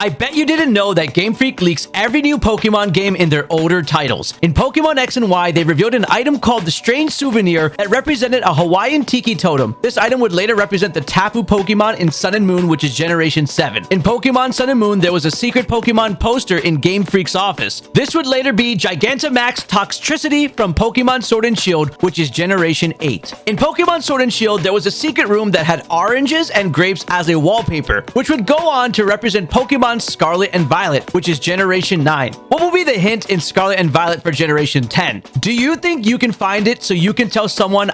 I bet you didn't know that Game Freak leaks every new Pokemon game in their older titles. In Pokemon X and Y, they revealed an item called the Strange Souvenir that represented a Hawaiian Tiki Totem. This item would later represent the Tapu Pokemon in Sun and Moon, which is Generation 7. In Pokemon Sun and Moon, there was a secret Pokemon poster in Game Freak's office. This would later be Gigantamax Toxtricity from Pokemon Sword and Shield, which is Generation 8. In Pokemon Sword and Shield, there was a secret room that had oranges and grapes as a wallpaper, which would go on to represent Pokemon Scarlet and Violet, which is Generation 9. What will be the hint in Scarlet and Violet for Generation 10? Do you think you can find it so you can tell someone